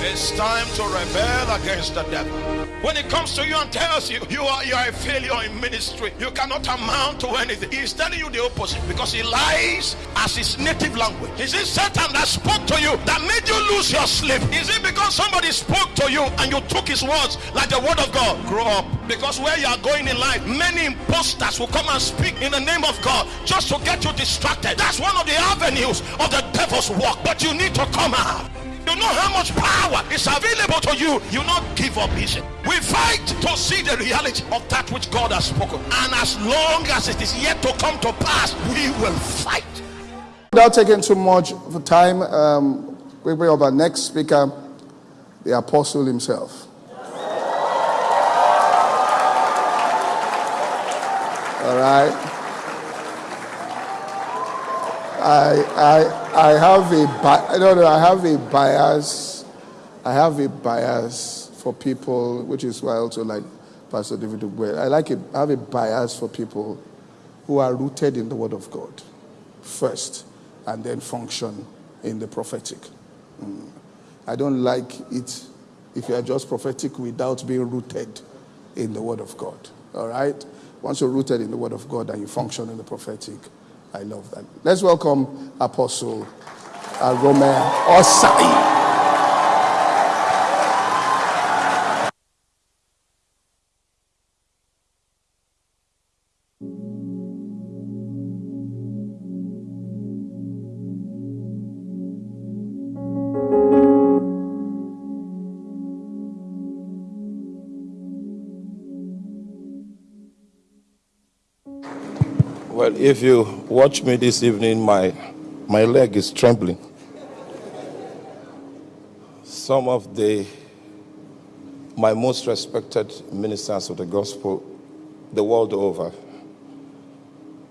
It's time to rebel against the devil. When he comes to you and tells you you are you are a failure in ministry, you cannot amount to anything. He's telling you the opposite because he lies as his native language. Is it Satan that spoke to you that made you lose your sleep? Is it because somebody spoke to you and you took his words like the word of God? Grow up. Because where you are going in life, many imposters will come and speak in the name of God just to get you distracted. That's one of the avenues of the devil's work. But you need to come out. You know how much power is available to you. You not give up easy. We fight to see the reality of that which God has spoken. And as long as it is yet to come to pass, we will fight. Without taking too much of time, um, we bring up our next speaker, the apostle himself. All right. I, I, I have a no, no, I have a bias. I have a bias for people, which is why I also like Pastor David Ugwe. I like a, I have a bias for people who are rooted in the Word of God first, and then function in the prophetic. Mm. I don't like it if you are just prophetic without being rooted in the Word of God. All right? Once you're rooted in the Word of God and you function in the prophetic, I love that. Let's welcome Apostle Arome Osayi. If you watch me this evening, my, my leg is trembling. Some of the my most respected ministers of the gospel the world over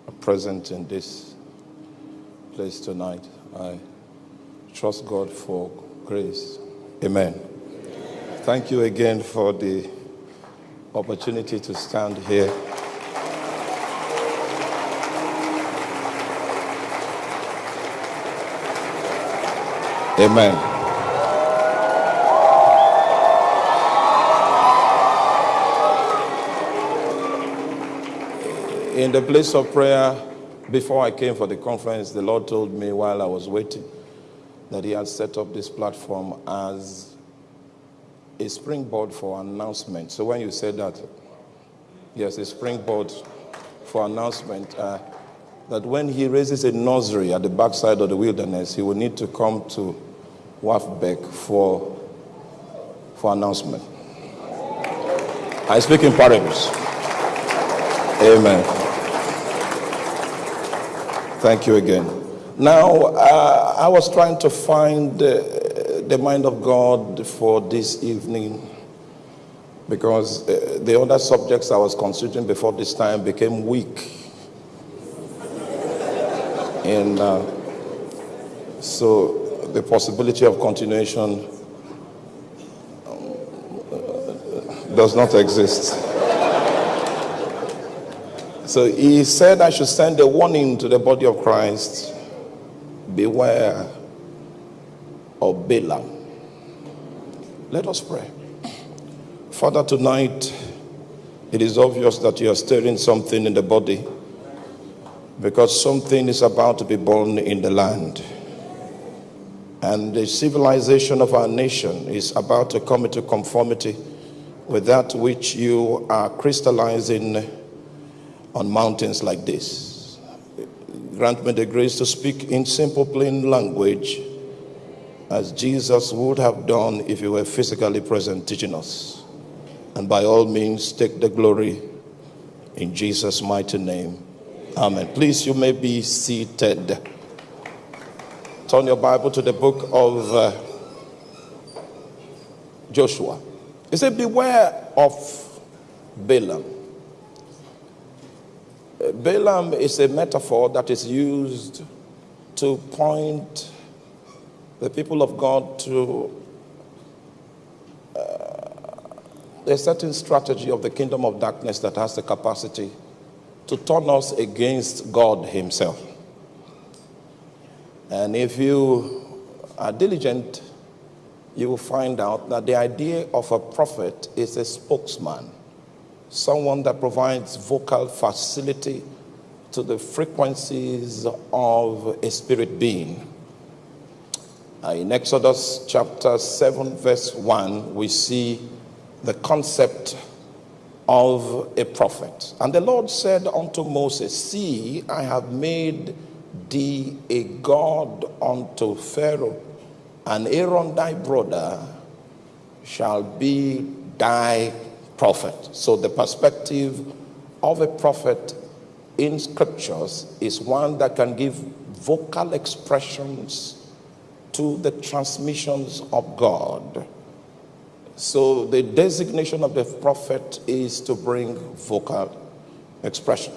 are present in this place tonight. I trust God for grace. Amen. Thank you again for the opportunity to stand here. Amen. In the place of prayer, before I came for the conference, the Lord told me while I was waiting that He had set up this platform as a springboard for announcement. So when you said that, yes, a springboard for announcement, uh, that when He raises a nursery at the backside of the wilderness, He will need to come to WAFBEC for, for announcement. I speak in parables. Amen. Thank you again. Now, uh, I was trying to find uh, the mind of God for this evening because uh, the other subjects I was considering before this time became weak. And uh, so the possibility of continuation um, does not exist. So he said, I should send a warning to the body of Christ beware of Balaam. Let us pray. Father, tonight it is obvious that you are stirring something in the body because something is about to be born in the land. And the civilization of our nation is about to come into conformity with that which you are crystallizing on mountains like this. Grant me the grace to speak in simple, plain language as Jesus would have done if he were physically present teaching us. And by all means, take the glory in Jesus' mighty name. Amen. Please, you may be seated. Turn your Bible to the book of uh, Joshua. He said, Beware of Balaam. Uh, Balaam is a metaphor that is used to point the people of God to uh, a certain strategy of the kingdom of darkness that has the capacity to turn us against God Himself. And if you are diligent, you will find out that the idea of a prophet is a spokesman, someone that provides vocal facility to the frequencies of a spirit being. In Exodus chapter 7, verse 1, we see the concept of a prophet. And the Lord said unto Moses, See, I have made thee a God unto Pharaoh, and Aaron thy brother shall be thy prophet. So the perspective of a prophet in scriptures is one that can give vocal expressions to the transmissions of God. So the designation of the prophet is to bring vocal expression.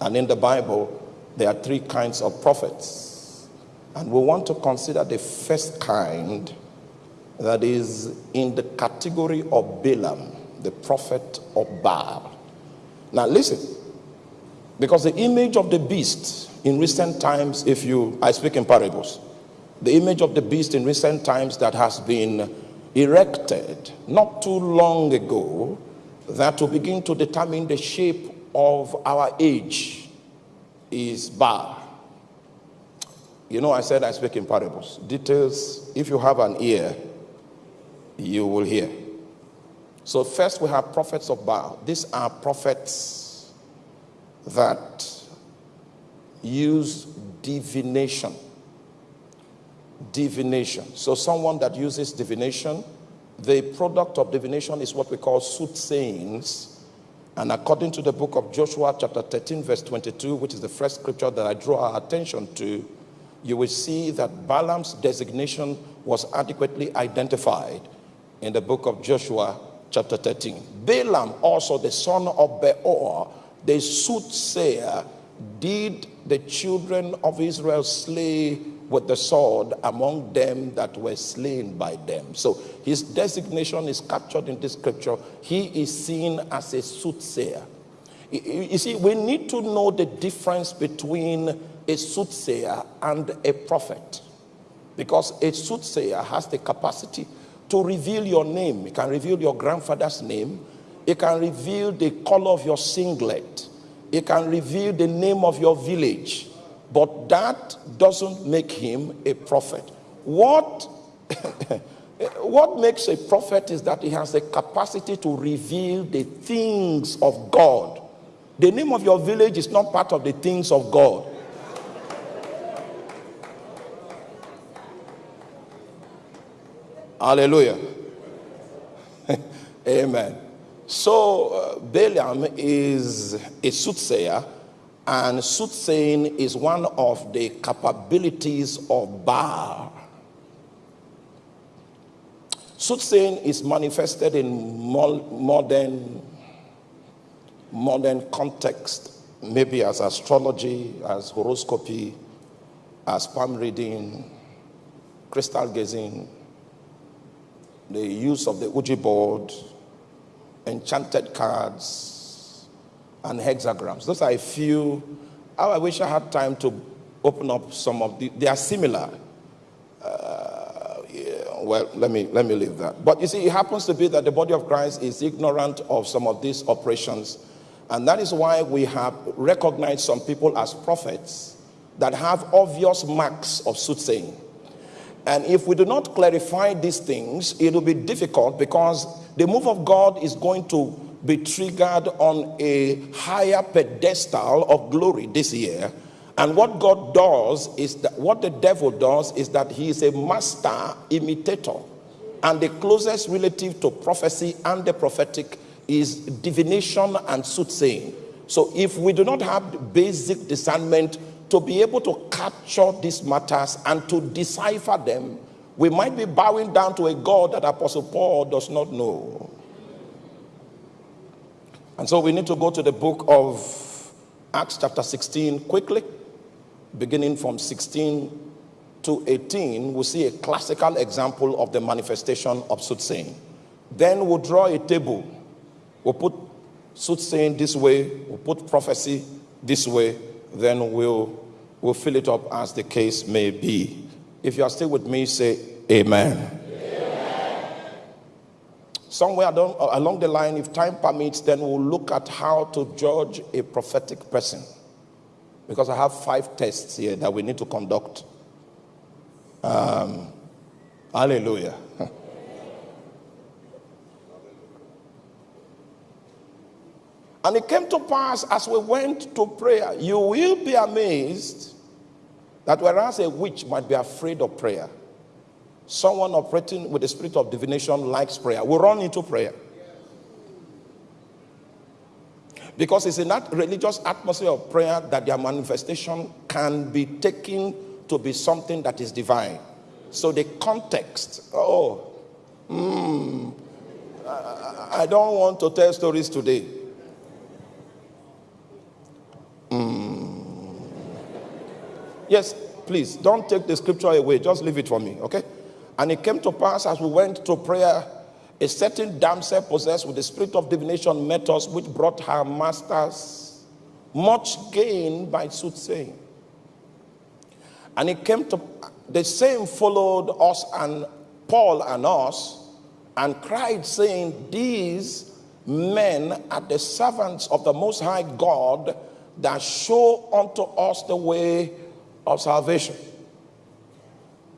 And in the Bible, there are three kinds of prophets. And we want to consider the first kind that is in the category of Balaam, the prophet of Baal. Now listen, because the image of the beast in recent times, if you, I speak in parables, the image of the beast in recent times that has been erected not too long ago that will begin to determine the shape of our age is Baal. You know, I said I speak in parables. Details, if you have an ear, you will hear. So, first we have prophets of Baal. These are prophets that use divination divination. So, someone that uses divination, the product of divination is what we call soothsayings. And according to the book of Joshua, chapter 13, verse 22, which is the first scripture that I draw our attention to, you will see that Balaam's designation was adequately identified in the book of Joshua, chapter 13. Balaam, also the son of Beor, the soothsayer, did the children of Israel slay with the sword among them that were slain by them. So his designation is captured in this scripture. He is seen as a soothsayer. You see, we need to know the difference between a soothsayer and a prophet. Because a soothsayer has the capacity to reveal your name. It can reveal your grandfather's name. It can reveal the color of your singlet. It can reveal the name of your village. But that doesn't make him a prophet. What, what makes a prophet is that he has the capacity to reveal the things of God. The name of your village is not part of the things of God. Hallelujah. Amen. So, uh, Balaam is a soothsayer and soothsaying is one of the capabilities of Baal. Soothsaying is manifested in modern, modern context, maybe as astrology, as horoscopy, as palm reading, crystal gazing, the use of the Ouija board, enchanted cards, and hexagrams. Those are a few. I wish I had time to open up some of the. They are similar. Uh, yeah, well, let me let me leave that. But you see, it happens to be that the body of Christ is ignorant of some of these operations, and that is why we have recognized some people as prophets that have obvious marks of soothsaying. And if we do not clarify these things, it will be difficult because the move of God is going to be triggered on a higher pedestal of glory this year. And what God does is that what the devil does is that he is a master imitator. And the closest relative to prophecy and the prophetic is divination and soothsaying. So if we do not have basic discernment to be able to capture these matters and to decipher them, we might be bowing down to a God that Apostle Paul does not know. And so we need to go to the book of Acts, chapter 16, quickly, beginning from 16 to 18. We see a classical example of the manifestation of soothsaying. Then we'll draw a table. We'll put soothsaying this way, we'll put prophecy this way, then we'll, we'll fill it up as the case may be. If you are still with me, say amen. amen. Somewhere along the line, if time permits, then we'll look at how to judge a prophetic person. Because I have five tests here that we need to conduct. Um, hallelujah. And it came to pass as we went to prayer, you will be amazed that whereas a witch might be afraid of prayer, someone operating with the spirit of divination likes prayer. We run into prayer. Because it's in that religious atmosphere of prayer that their manifestation can be taken to be something that is divine. So the context, oh, mm, I don't want to tell stories today. Mm. Yes, please don't take the scripture away. Just leave it for me, okay? And it came to pass as we went to prayer, a certain damsel possessed with the spirit of divination met us, which brought her masters much gain by soothsaying. And it came to the same followed us and Paul and us and cried, saying, These men are the servants of the Most High God that show unto us the way of salvation.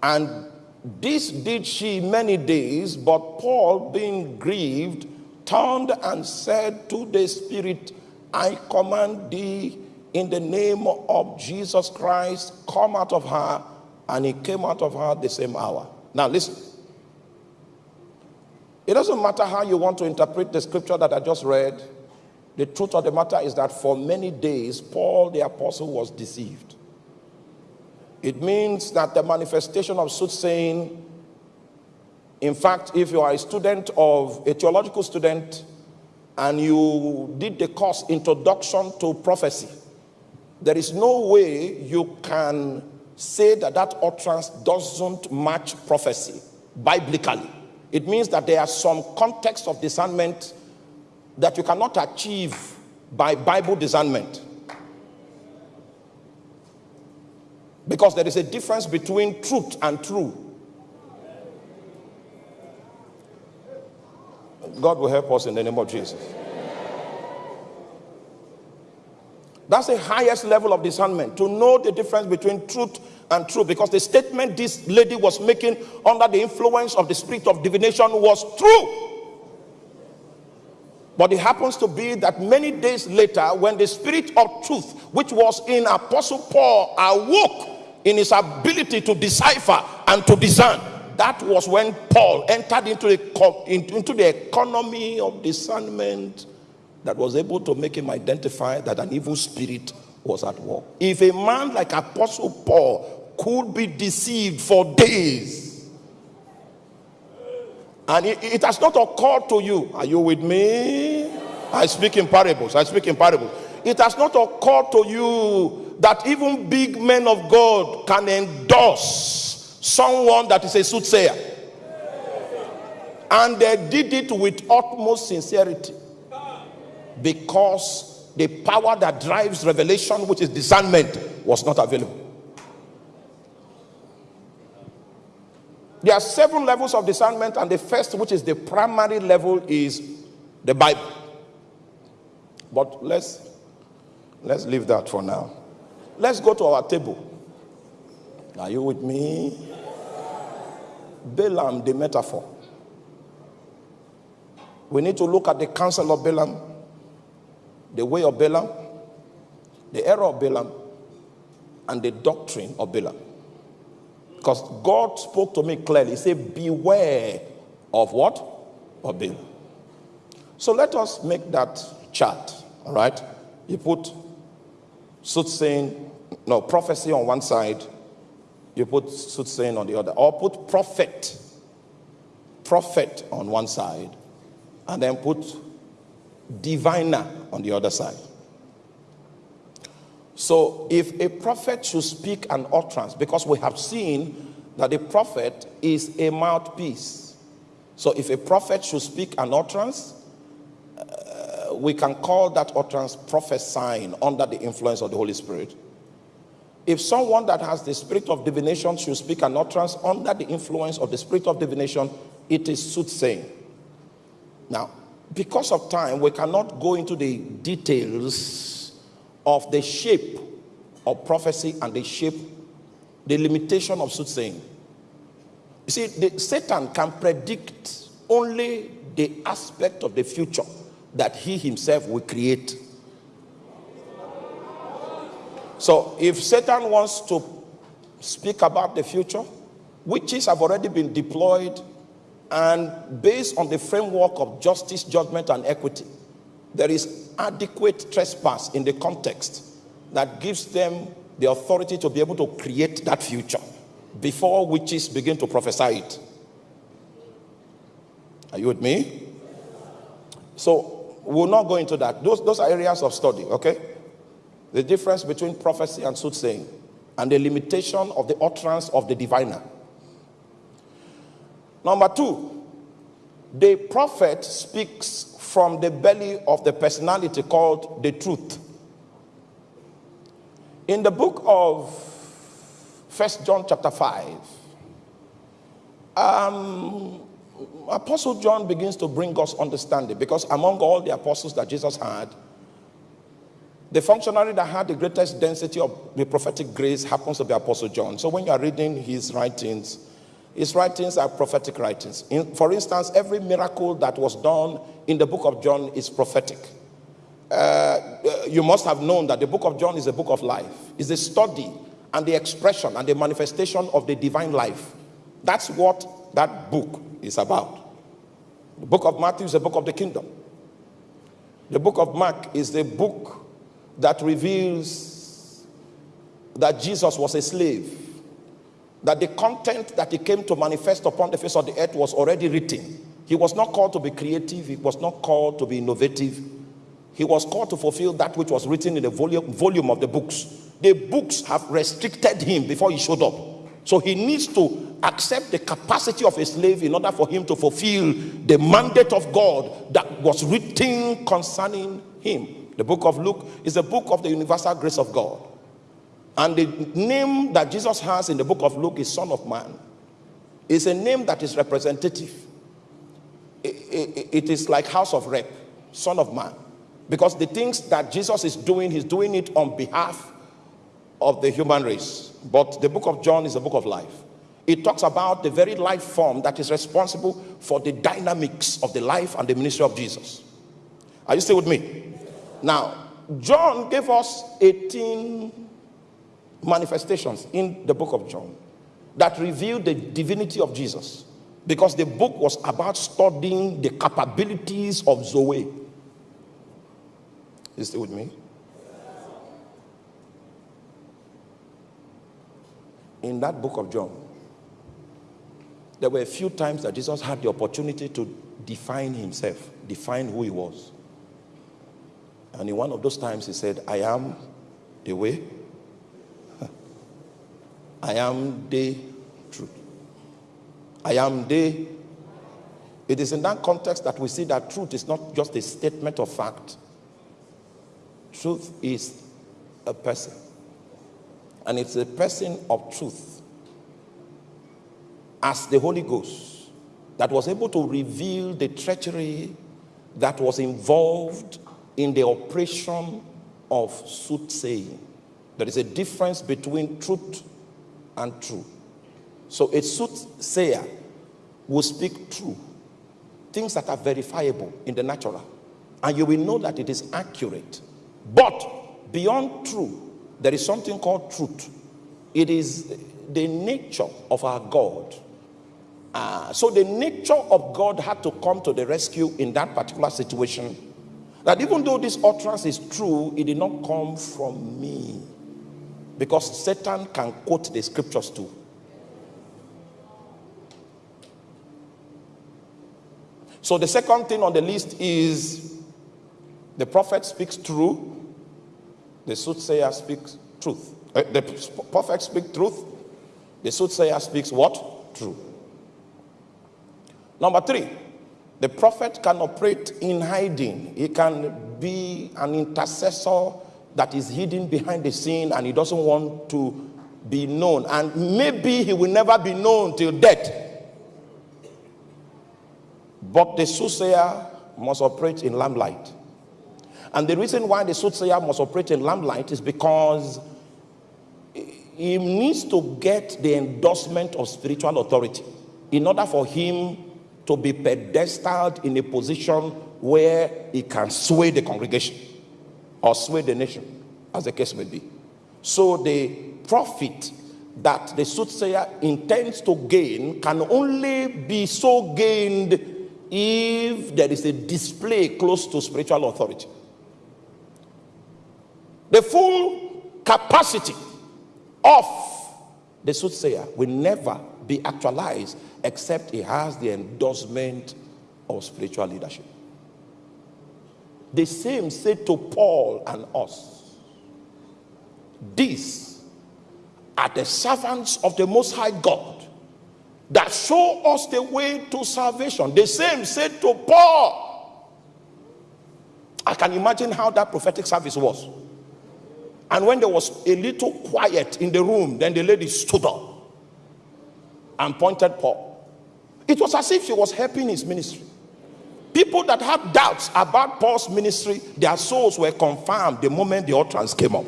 And this did she many days, but Paul, being grieved, turned and said to the Spirit, I command thee in the name of Jesus Christ, come out of her. And he came out of her the same hour. Now, listen. It doesn't matter how you want to interpret the scripture that I just read. The truth of the matter is that for many days, Paul the apostle was deceived. It means that the manifestation of soothsaying, in fact, if you are a student of a theological student and you did the course Introduction to Prophecy, there is no way you can say that that utterance doesn't match prophecy biblically. It means that there are some context of discernment that you cannot achieve by Bible discernment. Because there is a difference between truth and true. God will help us in the name of Jesus. That's the highest level of discernment to know the difference between truth and true. Because the statement this lady was making under the influence of the spirit of divination was true. But it happens to be that many days later, when the spirit of truth, which was in Apostle Paul, awoke in his ability to decipher and to discern, that was when Paul entered into the, into the economy of discernment that was able to make him identify that an evil spirit was at work. If a man like Apostle Paul could be deceived for days, and it, it, has not occurred to you. Are you with me? I speak in parables. I speak in parables. It has not occurred to you that even big men of God can endorse someone that is a soothsayer. And they did it with utmost sincerity. Because the power that drives revelation, which is discernment, was not available. There are seven levels of discernment, and the first, which is the primary level, is the Bible. But let's let's leave that for now. Let's go to our table. Are you with me? Balaam, the metaphor. We need to look at the counsel of Balaam, the way of Balaam, the error of Balaam, and the doctrine of Balaam. Because God spoke to me clearly. He said, Beware of what? Of Balaam. So let us make that chart. All right? You put soothsaying, no, prophecy on one side, you put soothsaying on the other, or put prophet, prophet on one side, and then put diviner on the other side. So, if a prophet should speak an utterance, because we have seen that a prophet is a mouthpiece. So, if a prophet should speak an utterance, uh, we can call that utterance prophesying under the influence of the Holy Spirit. If someone that has the spirit of divination should speak an utterance under the influence of the spirit of divination, it is soothsaying. Now, because of time, we cannot go into the details of the shape of prophecy and the shape, the limitation of soothsaying. You see, the, Satan can predict only the aspect of the future that he himself will create. So, if Satan wants to speak about the future, witches have already been deployed and based on the framework of justice, judgment, and equity, there is adequate trespass in the context that gives them the authority to be able to create that future before witches begin to prophesy it. Are you with me? So we'll not go into that. Those, those are areas of study, okay? The difference between prophecy and soothsaying and the limitation of the utterance of the diviner. Number two, the prophet speaks from the belly of the personality called the truth. In the book of First John chapter 5, um, Apostle John begins to bring us understanding because among all the apostles that Jesus had, the functionary that had the greatest density of the prophetic grace happens to be Apostle John. So when you are reading his writings, his writings are prophetic writings. In, for instance, every miracle that was done in the book of John is prophetic. Uh, uh, you must have known that the book of John is a book of life. It's a study and the expression and the manifestation of the divine life. That's what that book is about. The book of Matthew is a book of the kingdom. The book of Mark is the book that reveals that Jesus was a slave that the content that he came to manifest upon the face of the earth was already written. He was not called to be creative, he was not called to be innovative. He was called to fulfill that which was written in the volume, volume of the books. The books have restricted him before he showed up. So he needs to accept the capacity of a slave in order for him to fulfill the mandate of God that was written concerning him. The book of Luke is a book of the universal grace of God. And the name that Jesus has in the book of Luke is Son of Man. It's a name that is representative. it, is like house of rep, Son of Man. Because the things that Jesus is doing, he's doing it on behalf of the human race. But the book of John is a book of life. It talks about the very life form that is responsible for the dynamics of the life and the ministry of Jesus. Are you still with me? Now, John gave us 18 manifestations in the book of John that reveal the divinity of Jesus because the book was about studying the capabilities of Zoe. You still with me? In that book of John, there were a few times that Jesus had the opportunity to define himself, define who he was. And in one of those times, he said, I am the way, I am the truth. I am the. It is in that context that we see that truth is not just a statement of fact. Truth is a person. And it's a person of truth as the Holy Ghost that was able to reveal the treachery that was involved in the operation of soothsaying. There is a difference between truth and true. So a soothsayer will speak true, things that are verifiable in the natural, and you will know that it is accurate. But beyond true, there is something called truth. It is the nature of our God. Uh, so the nature of God had to come to the rescue in that particular situation. That even though this utterance is true, it did not come from me. Because Satan can quote the scriptures too. So the second thing on the list is the prophet speaks true, the soothsayer speaks truth. Uh, the prophet speaks truth, the soothsayer speaks what? True. Number three, the prophet can operate in hiding. He can be an intercessor that is hidden behind the scene and he doesn't want to be known. And maybe he will never be known till death. But the soothsayer must operate in lamplight. And the reason why the soothsayer must operate in lamplight is because he needs to get the endorsement of spiritual authority in order for him to be pedestaled in a position where he can sway the congregation or sway the nation, as the case may be. So the profit that the soothsayer intends to gain can only be so gained if there is a display close to spiritual authority. The full capacity of the soothsayer will never be actualized except he has the endorsement of spiritual leadership. The same said to Paul and us. These are the servants of the Most High God that show us the way to salvation. The same said to Paul. I can imagine how that prophetic service was. And when there was a little quiet in the room, then the lady stood up and pointed Paul. It was as if she was helping his ministry. People that had doubts about Paul's ministry, their souls were confirmed the moment the utterance came up.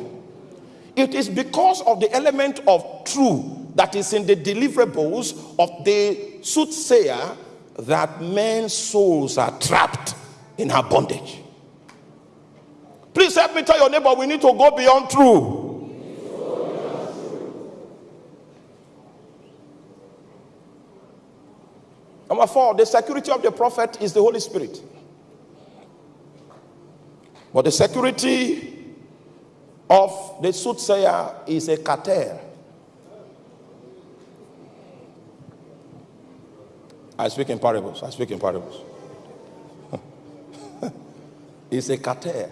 It is because of the element of truth that is in the deliverables of the soothsayer that men's souls are trapped in her bondage. Please help me tell your neighbor we need to go beyond truth. Number four, the security of the prophet is the Holy Spirit. But the security of the soothsayer is a cartel. I speak in parables. I speak in parables. it's a cartel.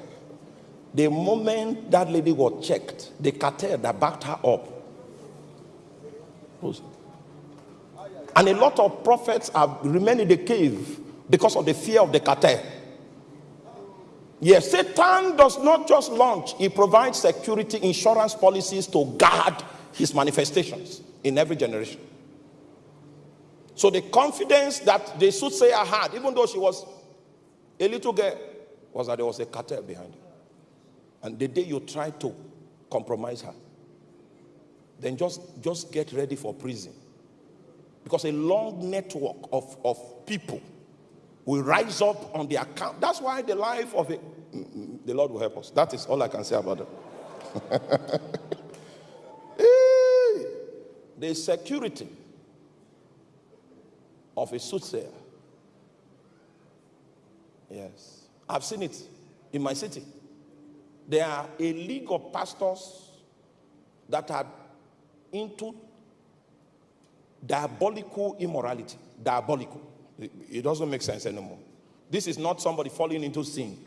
The moment that lady was checked, the cartel that backed her up and a lot of prophets have remained in the cave because of the fear of the cartel. Yes, Satan does not just launch, he provides security insurance policies to guard his manifestations in every generation. So the confidence that the soothsayer had, even though she was a little girl, was that there was a cartel behind her. And the day you try to compromise her, then just, just get ready for prison. Because a long network of, of people will rise up on the account. That's why the life of a, the Lord will help us. That is all I can say about it. the security of a soothsayer. Yes. I've seen it in my city. There are a league of pastors that are into diabolical immorality. Diabolical. It doesn't make sense anymore. This is not somebody falling into sin.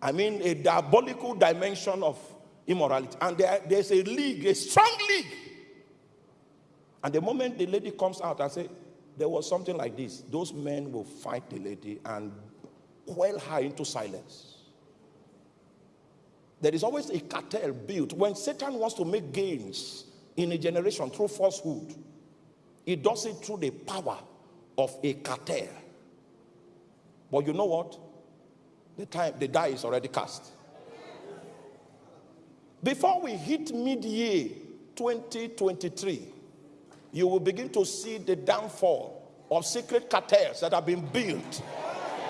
I mean, a diabolical dimension of immorality. And there, there's a league, a strong league. And the moment the lady comes out and say, there was something like this, those men will fight the lady and quell her into silence. There is always a cartel built when Satan wants to make gains in a generation through falsehood. He does it through the power of a cartel. But you know what? The time, the die is already cast. Before we hit mid-year 2023, you will begin to see the downfall of secret cartels that have been built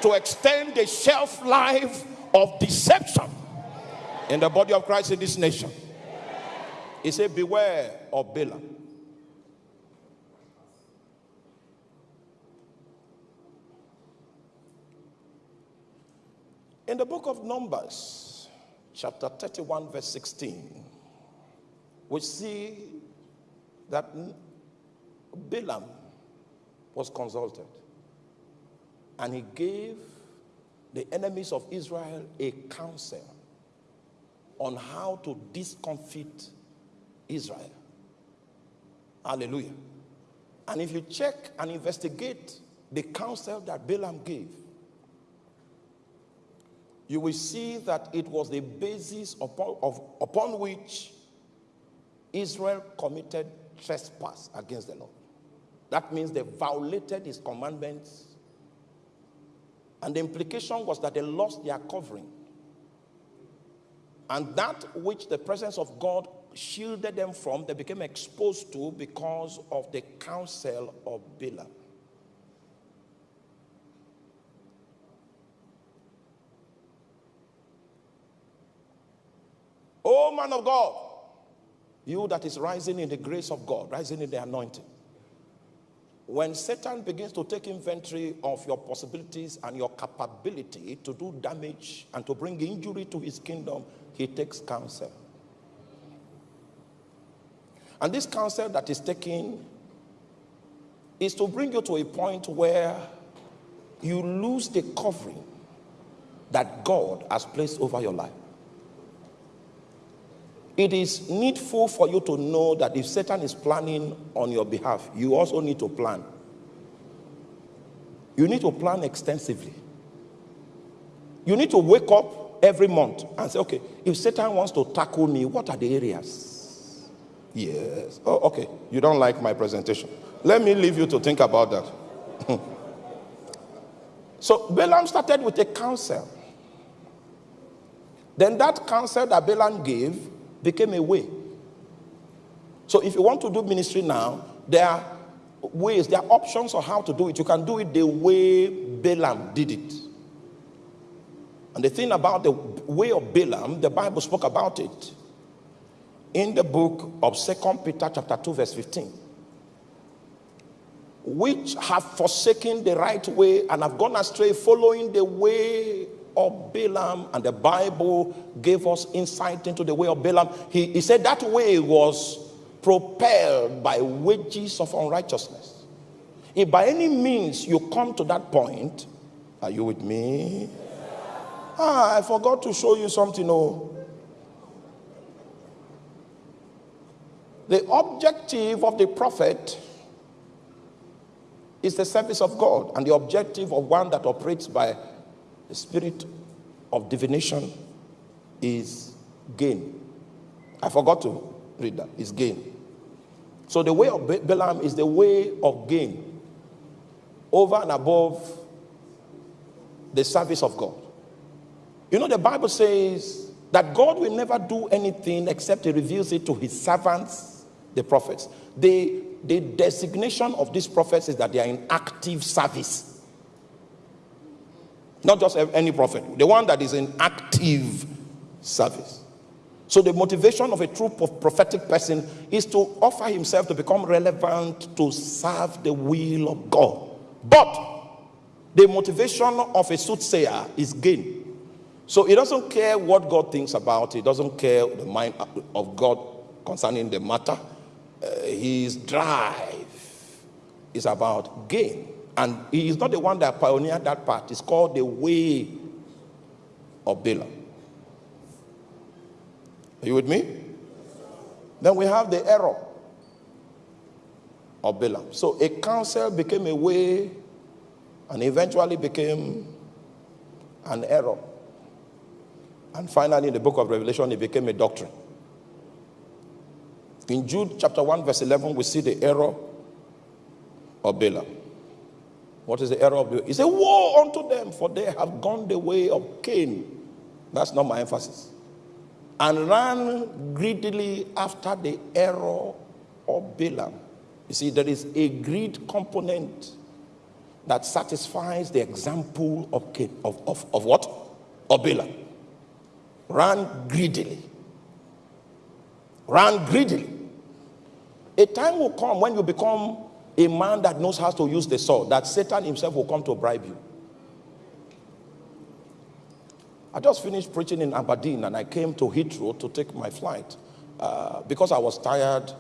to extend the shelf life of deception in the body of Christ in this nation. He said, Beware of Balaam. In the book of Numbers, chapter 31, verse 16, we see that Balaam was consulted and he gave the enemies of Israel a counsel on how to discomfit Israel. Hallelujah. And if you check and investigate the counsel that Balaam gave, you will see that it was the basis upon, of, upon which Israel committed trespass against the Lord. That means they violated his commandments And the implication was that they lost their covering. And that which the presence of God shielded them from, they became exposed to because of the counsel of Balaam. Oh, man of God, you that is rising in the grace of God, rising in the anointing. When Satan begins to take inventory of your possibilities and your capability to do damage and to bring injury to his kingdom, he takes counsel. And this counsel that is taken is to bring you to a point where you lose the covering that God has placed over your life. It is needful for you to know that if Satan is planning on your behalf, you also need to plan. You need to plan extensively. You need to wake up every month and say, okay, if Satan wants to tackle me, what are the areas? Yes. Oh, okay. You don't like my presentation. Let me leave you to think about that. so Balaam started with a counsel. Then that counsel that Balaam gave became a way. So if you want to do ministry now, there are ways, there are options on how to do it. You can do it the way Balaam did it. And the thing about the way of Balaam, the Bible spoke about it in the book of Second Peter chapter 2 verse 15. Which have forsaken the right way and have gone astray following the way of Balaam, and the Bible gave us insight into the way of Balaam. He, he said that way was propelled by wages of unrighteousness. If by any means you come to that point, are you with me? Ah, I forgot to show you something. Oh. The objective of the prophet is the service of God, and the objective of one that operates by the spirit of divination is gain. I forgot to read that. Is gain. So the way of Balaam is the way of gain over and above the service of God. You know, the Bible says that God will never do anything except he reveals it to his servants, the prophets. The, the designation of these prophets is that they are in active service. Not just any prophet, the one that is in active service. So, the motivation of a true prophetic person is to offer himself to become relevant to serve the will of God. But the motivation of a soothsayer is gain. So, he doesn't care what God thinks about it, he doesn't care the mind of God concerning the matter. Uh, his drive is about gain. And he is not the one that pioneered that part. It's called the way of Balaam. Are you with me? Then we have the error of Balaam. So a counsel became a way and eventually became an error. And finally, in the book of Revelation, it became a doctrine. In Jude chapter 1, verse 11, we see the error of Balaam. What is the error of the He said, Woe unto them, for they have gone the way of Cain. That's not my emphasis. And ran greedily after the error of Balaam. You see, there is a greed component that satisfies the example of Cain, of, of, of what? Of Balaam. Ran greedily. Ran greedily. A time will come when you become a man that knows how to use the sword, that Satan himself will come to bribe you. I just finished preaching in Aberdeen and I came to Heathrow to take my flight. Uh, because I was tired,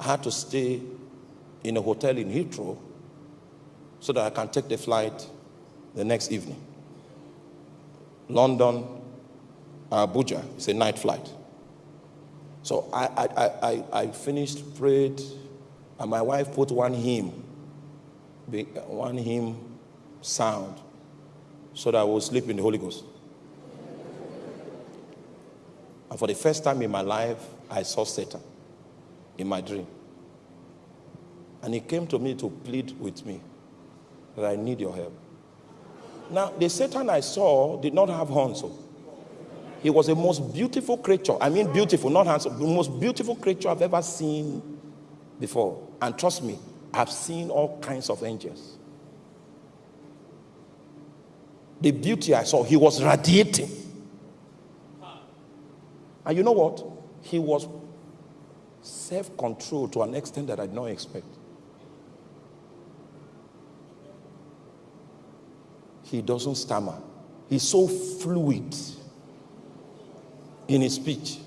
I had to stay in a hotel in Heathrow so that I can take the flight the next evening. London, Abuja, it's a night flight. So I, I, I, I finished, prayed, and my wife put one hymn, one hymn sound, so that I would sleep in the Holy Ghost. And for the first time in my life, I saw Satan in my dream. And he came to me to plead with me that I need your help. Now, the Satan I saw did not have horns. Oh. He was the most beautiful creature. I mean, beautiful, not handsome. The most beautiful creature I've ever seen before. And trust me, I've seen all kinds of angels. The beauty I saw, he was radiating. And you know what? He was self control to an extent that I did not expect. He doesn't stammer, he's so fluid in his speech.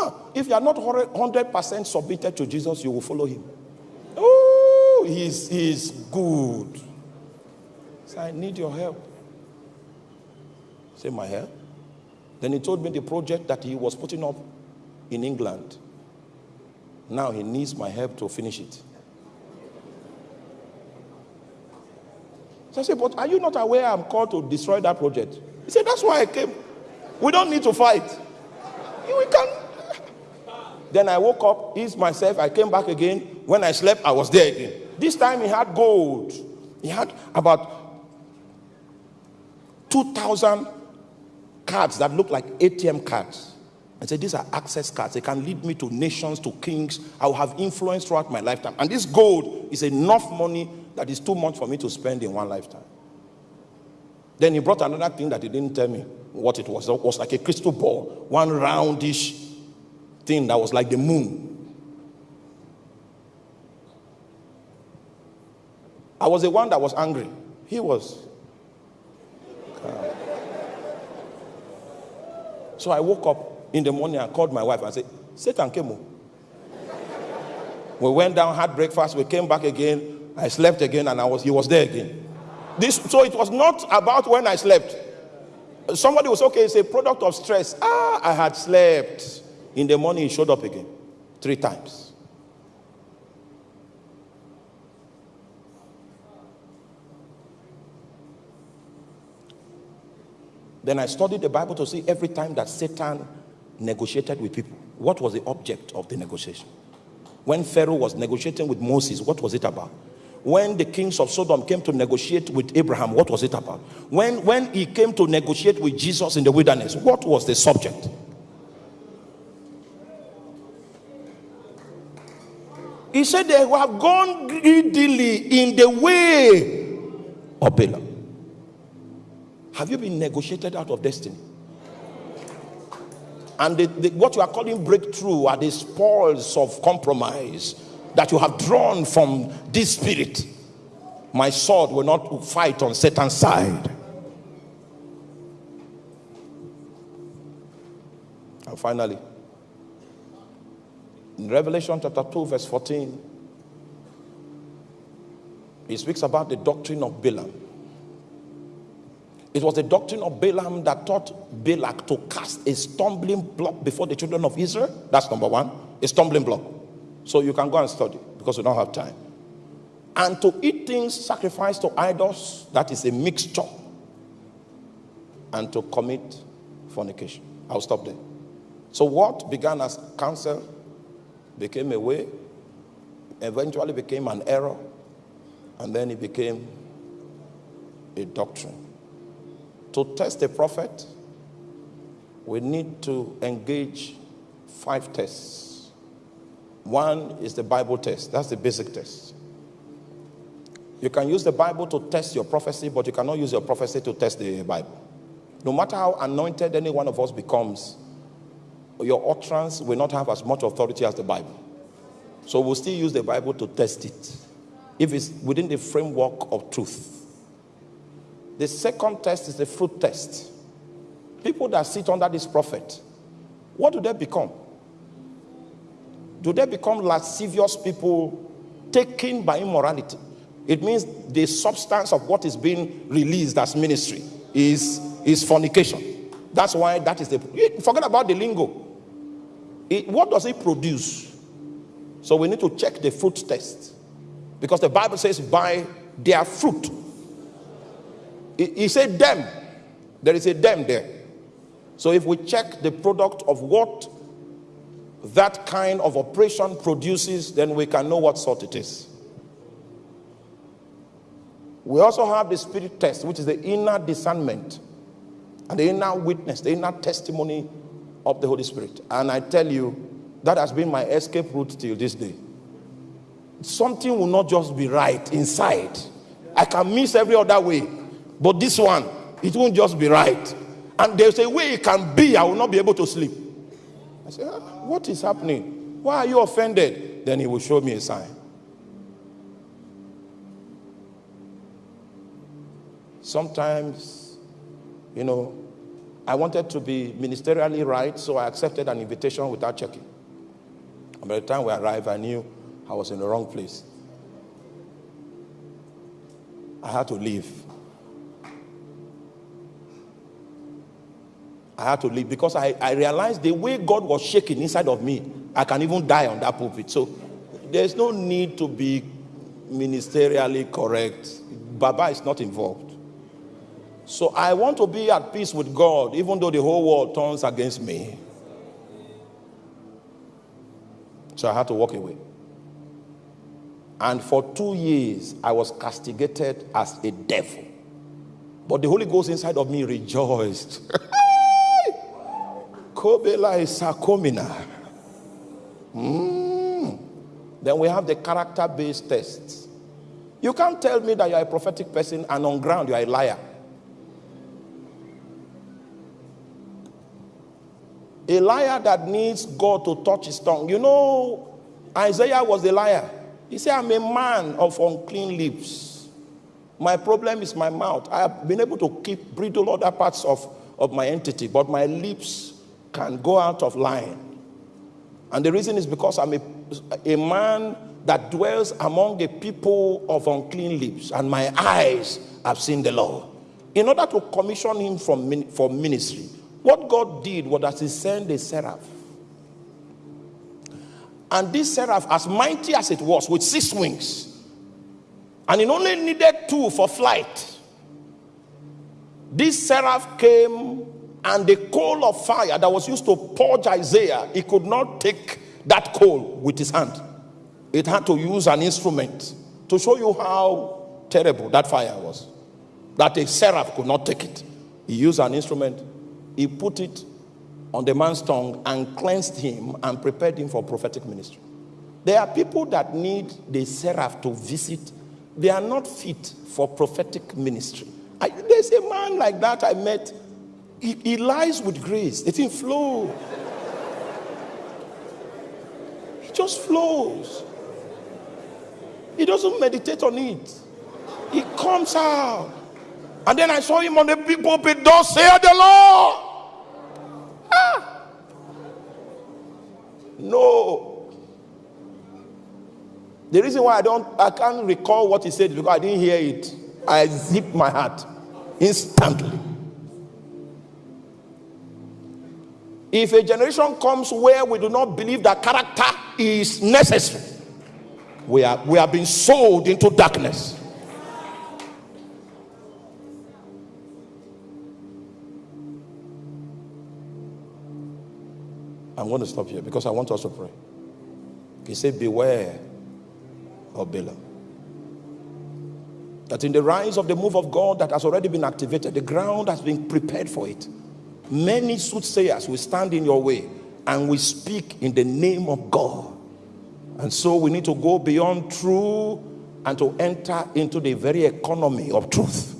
Ah, if you are not 100% submitted to Jesus, you will follow him. Oh, he's, he's good. So I need your help. Say, my help? Then he told me the project that he was putting up in England. Now he needs my help to finish it. So I said, But are you not aware I'm called to destroy that project? He said, That's why I came. We don't need to fight. We can. Then I woke up, eased myself. I came back again. When I slept, I was there again. This time he had gold. He had about 2,000 cards that looked like ATM cards. I said, These are access cards. They can lead me to nations, to kings. I will have influence throughout my lifetime. And this gold is enough money that is too much for me to spend in one lifetime. Then he brought another thing that he didn't tell me what it was. It was like a crystal ball, one roundish thing that was like the moon. I was the one that was angry. He was. So I woke up in the morning and called my wife and said, Satan came home. We went down, had breakfast, we came back again. I slept again, and I was he was there again. This so it was not about when I slept. Somebody was okay, it's a product of stress. Ah, I had slept. In the morning, he showed up again three times. Then I studied the Bible to see every time that Satan negotiated with people, what was the object of the negotiation? When Pharaoh was negotiating with Moses, what was it about? when the kings of Sodom came to negotiate with Abraham, what was it about? When, when he came to negotiate with Jesus in the wilderness, what was the subject? He said they have gone greedily in the way of Balaam. Have you been negotiated out of destiny? And the, the, what you are calling breakthrough are the spoils of compromise that you have drawn from this spirit, my sword will not fight on Satan's side. And finally, in Revelation chapter 2, verse 14, he speaks about the doctrine of Balaam. It was the doctrine of Balaam that taught Balak to cast a stumbling block before the children of Israel. That's number one, a stumbling block. So you can go and study because we don't have time. And to eat things sacrificed to idols, that is a mixture. And to commit fornication. I'll stop there. So, what began as counsel became a way, eventually became an error, and then it became a doctrine. To test a prophet, we need to engage five tests one is the Bible test, that's the basic test. You can use the Bible to test your prophecy, but you cannot use your prophecy to test the Bible. No matter how anointed any one of us becomes, your utterance will not have as much authority as the Bible. So we'll still use the Bible to test it if it's within the framework of truth. The second test is the fruit test. People that sit under this prophet, what do they become? do they become lascivious people taken by immorality? It means the substance of what is being released as ministry is, is fornication. That's why that is the. Forget about the lingo. It, what does it produce? So we need to check the fruit test. Because the Bible says, by their fruit. He said them. There is a them there. So if we check the product of what that kind of operation produces, then we can know what sort it is. We also have the spirit test, which is the inner discernment and the inner witness, the inner testimony of the Holy Spirit. And I tell you, that has been my escape route till this day. Something will not just be right inside. I can miss every other way, but this one, it won't just be right. And there's a way it can be, I will not be able to sleep. I say, ah, What is happening? Why are you offended? Then he will show me a sign. Sometimes, you know, I wanted to be ministerially right, so I accepted an invitation without checking. And by the time we arrived, I knew I was in the wrong place. I had to leave. I had to leave because I, I realized the way God was shaking inside of me, I can even die on that pulpit. So there's no need to be ministerially correct. Baba is not involved. So I want to be at peace with God, even though the whole world turns against me. So I had to walk away. And for two years, I was castigated as a devil. But the Holy Ghost inside of me rejoiced. Kobela is isakomina. Mm. Then we have the character based tests. You can't tell me that you're a prophetic person and on ground you're a liar. A liar that needs God to touch his tongue. You know, Isaiah was a liar. He said, I'm a man of unclean lips. My problem is my mouth. I have been able to keep bridle other parts of, of my entity, but my lips can go out of line. And the reason is because I'm a, a man that dwells among a people of unclean lips, and my eyes have seen the Lord. In order to commission him from, for ministry, what God did was that He sent a seraph. And this seraph, as mighty as it was, with six wings, and it only needed two for flight. This seraph came, and the coal of fire that was used to purge Isaiah, he could not take that coal with his hand. It had to use an instrument to show you how terrible that fire was. That a seraph could not take it. He used an instrument he put it on the man's tongue and cleansed him and prepared him for prophetic ministry. There are people that need the seraph to visit, they are not fit for prophetic ministry. I, there's a man like that I met, he, he lies with grace, it didn't flow. He just flows. He doesn't meditate on it. He comes out. And then I saw him on the big pulpit, thus say the Lord. Ah. No. The reason why I don't, I can't recall what he said because I didn't hear it. I zipped my heart instantly. If a generation comes where we do not believe that character is necessary, we are we are being sold into darkness. I'm going to stop here because I want us to pray. He said, Beware of Balaam. That in the rise of the move of God that has already been activated, the ground has been prepared for it. Many soothsayers will stand in your way and we speak in the name of God. And so we need to go beyond true and to enter into the very economy of truth.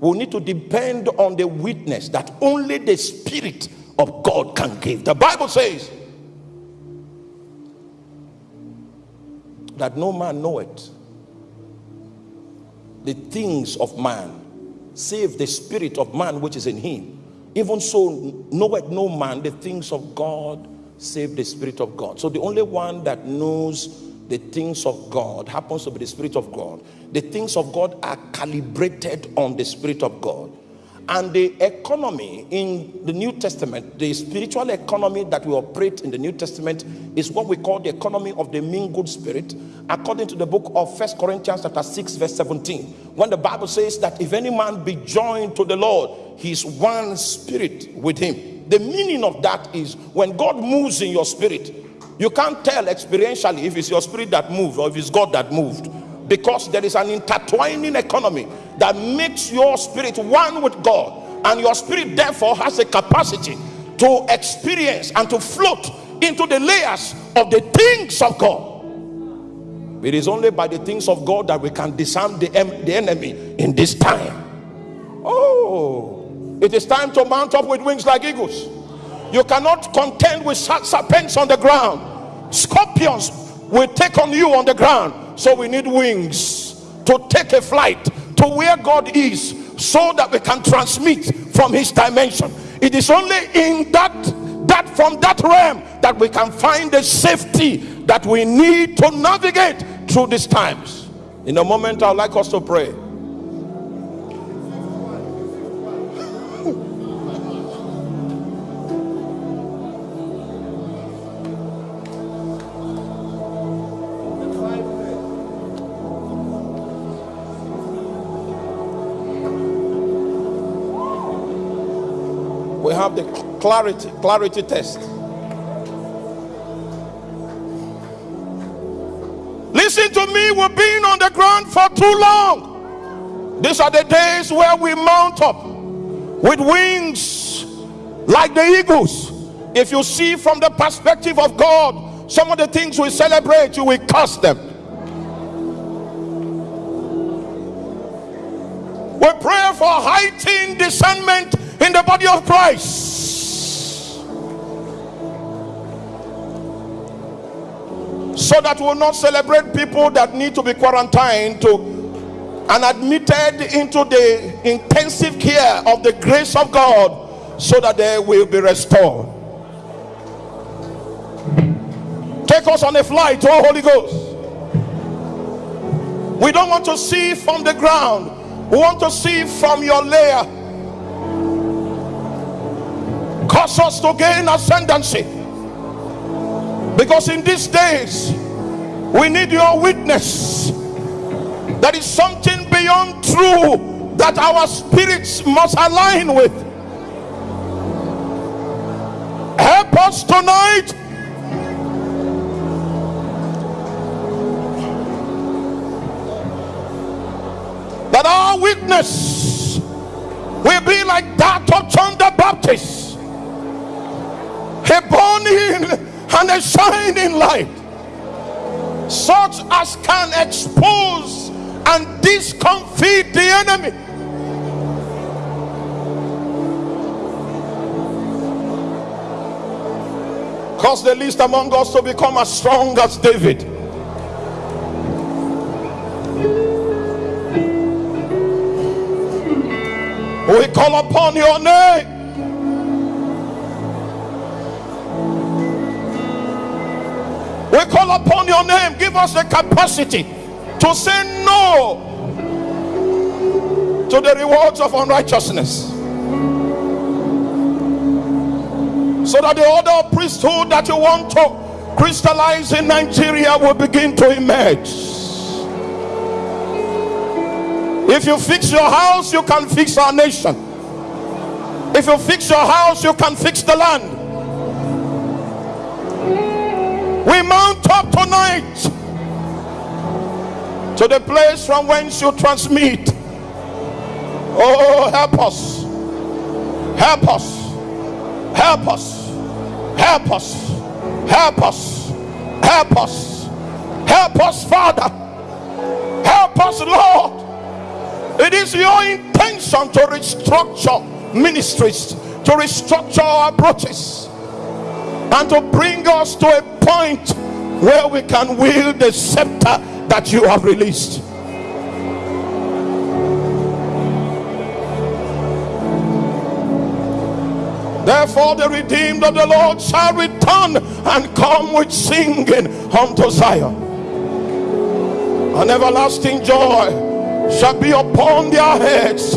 We need to depend on the witness that only the Spirit of God can give. The Bible says that no man knoweth the things of man, save the spirit of man which is in him. Even so, knoweth no man the things of God, save the spirit of God. So the only one that knows the things of God happens to be the spirit of God. The things of God are calibrated on the spirit of God. And the economy in the New Testament, the spiritual economy that we operate in the New Testament is what we call the economy of the mingled spirit, according to the book of First Corinthians chapter 6, verse 17. When the Bible says that if any man be joined to the Lord, he's one spirit with him. The meaning of that is when God moves in your spirit, you can't tell experientially if it's your spirit that moved or if it's God that moved. Because there is an intertwining economy that makes your spirit one with God, and your spirit therefore has a capacity to experience and to float into the layers of the things of God. It is only by the things of God that we can disarm the, the enemy in this time. Oh, it is time to mount up with wings like eagles. You cannot contend with serpents on the ground. Scorpions will take on you on the ground. So we need wings to take a flight to where God is so that we can transmit from his dimension. It is only in that that from that realm that we can find the safety that we need to navigate through these times. In a moment, I'd like us to pray. Have the clarity clarity test. Listen to me we've been on the ground for too long. These are the days where we mount up with wings like the eagles. If you see from the perspective of god some of the things we celebrate you will curse them. We pray for heightened discernment in the body of Christ. So that we will not celebrate people that need to be quarantined to and admitted into the intensive care of the grace of God so that they will be restored. Take us on a flight, oh Holy Ghost. We don't want to see from the ground, we want to see from your layer cause us to gain ascendancy. Because in these days we need your witness. That is something beyond true that our spirits must align with. Help us tonight. That our witness will be like that of John the Baptist a burning and a shining light. Such as can expose and discomfit the enemy. Cause the least among us to become as strong as david. We call upon your name We call upon your name. Give us the capacity to say no to the rewards of unrighteousness. So that the order of priesthood that you want to crystallize in Nigeria will begin to emerge. If you fix your house, you can fix our nation. If you fix your house, you can fix the land. Mount up tonight to the place from whence you transmit. Oh, help us. Help us. Help us. Help us. Help us. Help us. Help us, Father. Help us, Lord. It is your intention to restructure ministries, to restructure our approaches, and to bring us to a point where we can wield the scepter that you have released. Therefore, the redeemed of the Lord shall return and come with singing unto Zion. An everlasting joy shall be upon their heads.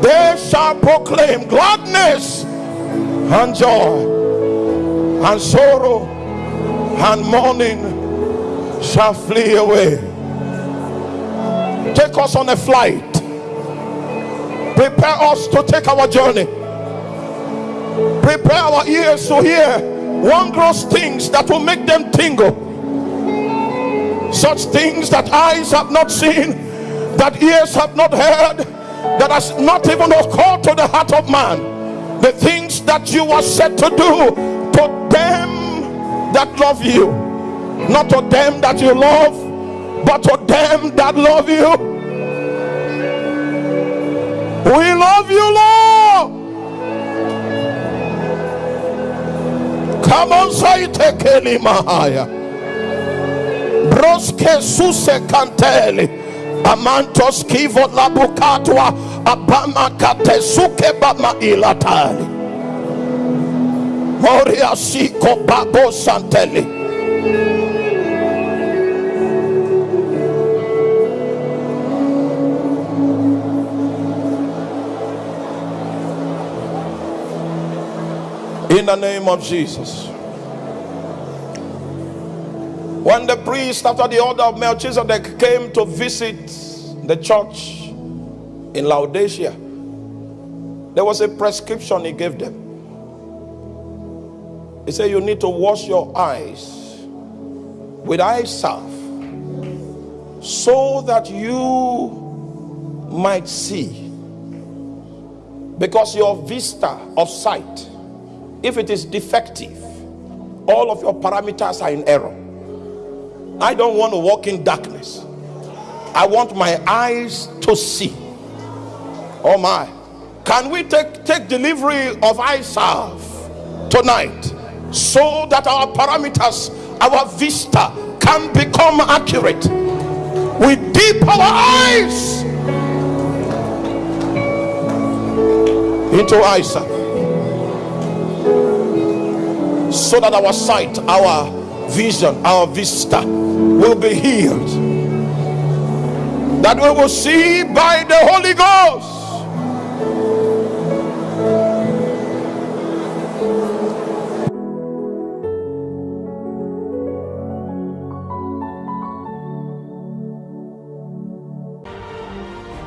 They shall proclaim gladness and joy and sorrow and mourning shall flee away. Take us on a flight. Prepare us to take our journey. Prepare our ears to hear wondrous things that will make them tingle. such things that eyes have not seen, that ears have not heard, that has not even occurred to the heart of man. The things that you are set to do to them that love you, not to them that you love, but to them that love you. We love you, Lord. Come on, say tekeli mahaya. Broske suse kanteli. Amantos kivo labukatwa abama katesuke bama ilatali. Moria siko babo santeli. In the name of Jesus. When the priest, after the order of Melchizedek, came to visit the church in Laodicea, there was a prescription he gave them. He said, You need to wash your eyes with eye salve so that you might see. Because your vista of sight, if it is defective, all of your parameters are in error. I don't want to walk in darkness. I want my eyes to see. Oh my. Can we take, take delivery of eye salve tonight so that our parameters, our vista can become accurate? We dip our eyes into salve so that our sight, our vision, our vista will be healed. That we will see by the Holy Ghost.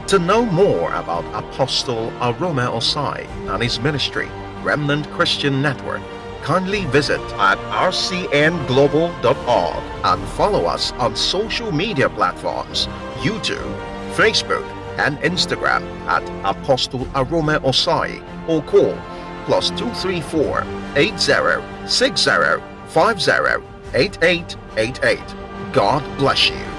To know more about Apostle Arome Osayi and his ministry, Remnant Christian Network, kindly visit at rcnglobal.org and follow us on social media platforms YouTube, Facebook, and Instagram at Apostle Arome Osayi or call plus 234 80 60 50 8888. God bless you.